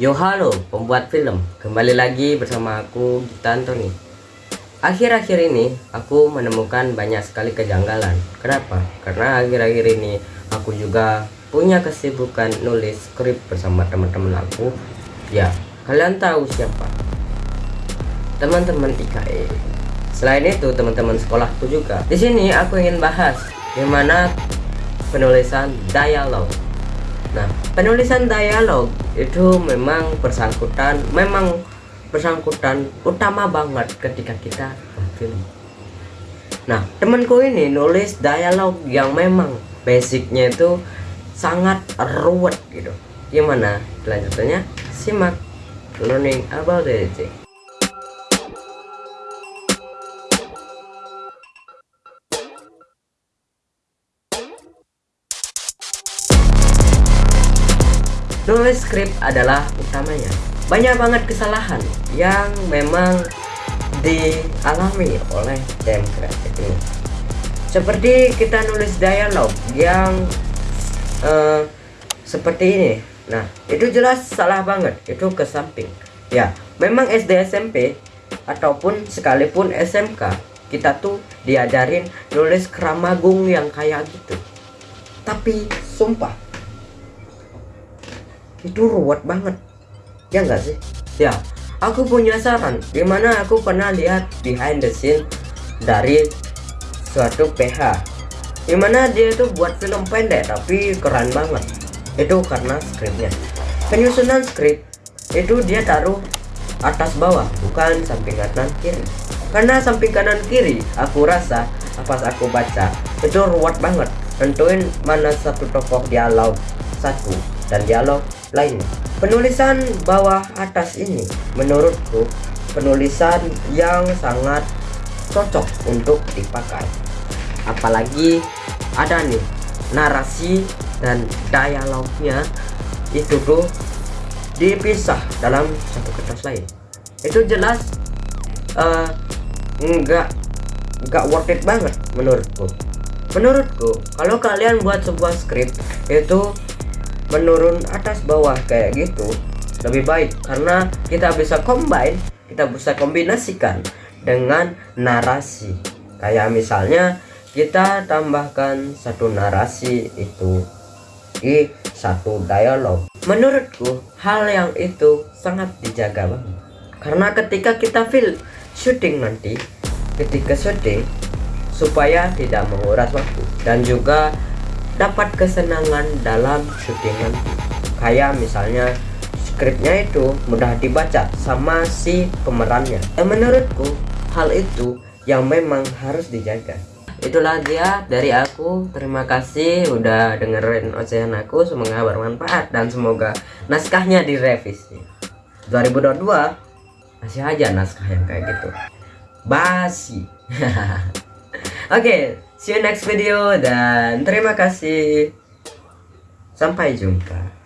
Yo halo pembuat film. Kembali lagi bersama aku Gita Antoni Akhir-akhir ini aku menemukan banyak sekali kejanggalan. Kenapa? Karena akhir-akhir ini aku juga punya kesibukan nulis skrip bersama teman-teman aku. Ya kalian tahu siapa? Teman-teman IKE Selain itu teman-teman sekolahku juga. Di sini aku ingin bahas Gimana penulisan dialog Nah, penulisan dialog itu memang bersangkutan, memang bersangkutan utama banget ketika kita film. Nah, temanku ini nulis dialog yang memang basicnya itu sangat ruwet gitu. Gimana kelanjutannya? Simak learning about it. Nulis skrip adalah utamanya. Banyak banget kesalahan yang memang dialami oleh tim kreatif ini. Seperti kita nulis dialog yang uh, seperti ini. Nah, itu jelas salah banget. Itu ke samping. Ya, memang SD SMP ataupun sekalipun SMK kita tuh diajarin nulis keramagung yang kayak gitu. Tapi sumpah itu ruwet banget. Ya enggak sih? Ya. Aku punya saran. Di mana aku pernah lihat behind the scene dari suatu PH di mana dia itu buat film pendek tapi keren banget. Itu karena skripnya. Penyusunan skrip itu dia taruh atas bawah bukan samping kanan kiri. Karena samping kanan kiri aku rasa pas aku baca itu ruwet banget. Tentuin mana satu tokoh dialog satu dan dialog lainnya. Penulisan bawah atas ini menurutku penulisan yang sangat cocok untuk dipakai. Apalagi ada nih narasi dan dialognya itu tuh dipisah dalam satu kertas lain. Itu jelas uh, enggak enggak worth it banget menurutku. Menurutku, kalau kalian buat sebuah skrip itu menurun atas bawah kayak gitu lebih baik. Karena kita bisa combine kita bisa kombinasikan dengan narasi. Kayak misalnya kita tambahkan satu narasi itu di satu dialog. Menurutku hal yang itu sangat dijaga banget. Karena ketika kita film syuting nanti ketika syuting supaya tidak menguras waktu. Dan juga dapat kesenangan dalam syutingan. Kayak misalnya skripnya itu mudah dibaca sama si pemerannya. Dan menurutku hal itu yang memang harus dijaga. Itulah dia dari aku. Terima kasih udah dengerin ocehan aku. Semoga bermanfaat dan semoga naskahnya direvisi. 2022 masih aja naskah yang kayak gitu. Basi. Oke okay, see you next video dan terima kasih. Sampai jumpa